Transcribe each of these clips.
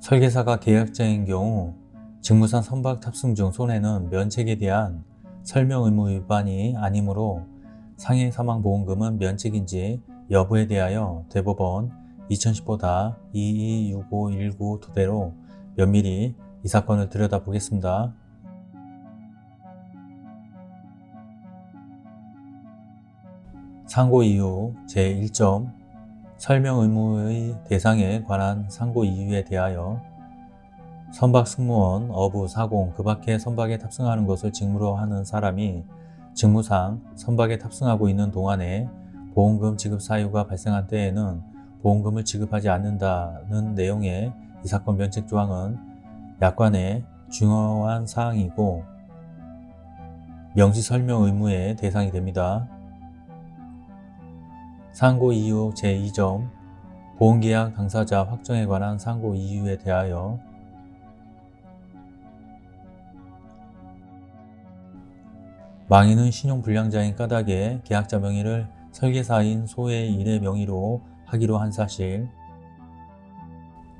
설계사가 계약자인 경우 직무상 선박 탑승 중 손해는 면책에 대한 설명 의무 위반이 아니므로 상해 사망보험금은 면책인지 여부에 대하여 대법원 2015-226519 토대로 면밀히 이 사건을 들여다보겠습니다. 상고 이유 제1점 설명 의무의 대상에 관한 상고 이유에 대하여 선박 승무원, 어부, 사공, 그 밖에 선박에 탑승하는 것을 직무로 하는 사람이 직무상 선박에 탑승하고 있는 동안에 보험금 지급 사유가 발생한 때에는 보험금을 지급하지 않는다는 내용의 이 사건 면책 조항은 약관의 중요한 사항이고 명시 설명 의무의 대상이 됩니다. 상고 이유 제2점 보험계약 당사자 확정에 관한 상고 이유에 대하여 망인은 신용불량자인 까닭에 계약자 명의를 설계사인 소의 일의 명의로 하기로 한 사실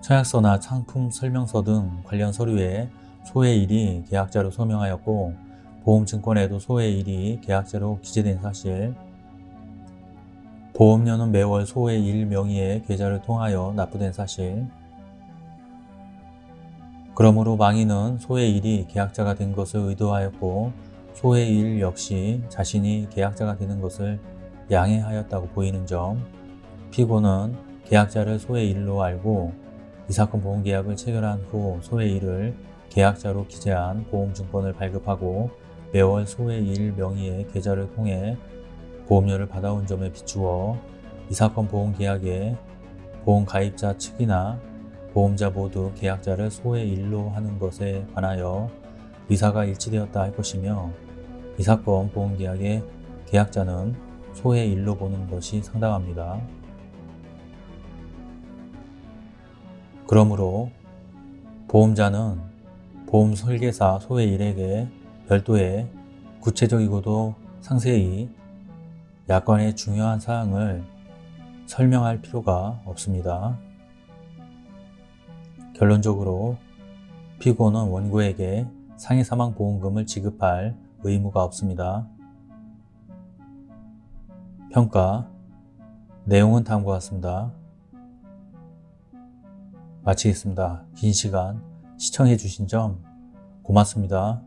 청약서나 상품 설명서 등 관련 서류에 소의 일이 계약자로 서명하였고 보험증권에도 소의 일이 계약자로 기재된 사실 보험료는 매월 소의 일 명의의 계좌를 통하여 납부된 사실. 그러므로 망인은 소의 일이 계약자가 된 것을 의도하였고 소의 일 역시 자신이 계약자가 되는 것을 양해하였다고 보이는 점. 피고는 계약자를 소의 일로 알고 이 사건 보험계약을 체결한 후 소의 일을 계약자로 기재한 보험증권을 발급하고 매월 소의 일 명의의 계좌를 통해 보험료를 받아온 점에 비추어 이 사건 보험계약에 보험가입자 측이나 보험자 모두 계약자를 소의 일로 하는 것에 관하여 의사가 일치되었다 할 것이며 이 사건 보험계약의 계약자는 소의 일로 보는 것이 상당합니다. 그러므로 보험자는 보험 설계사 소의 일에게 별도의 구체적이고도 상세히 약관의 중요한 사항을 설명할 필요가 없습니다. 결론적으로 피고는 원고에게 상해 사망 보험금을 지급할 의무가 없습니다. 평가 내용은 다음과 같습니다. 마치겠습니다. 긴 시간 시청해 주신 점 고맙습니다.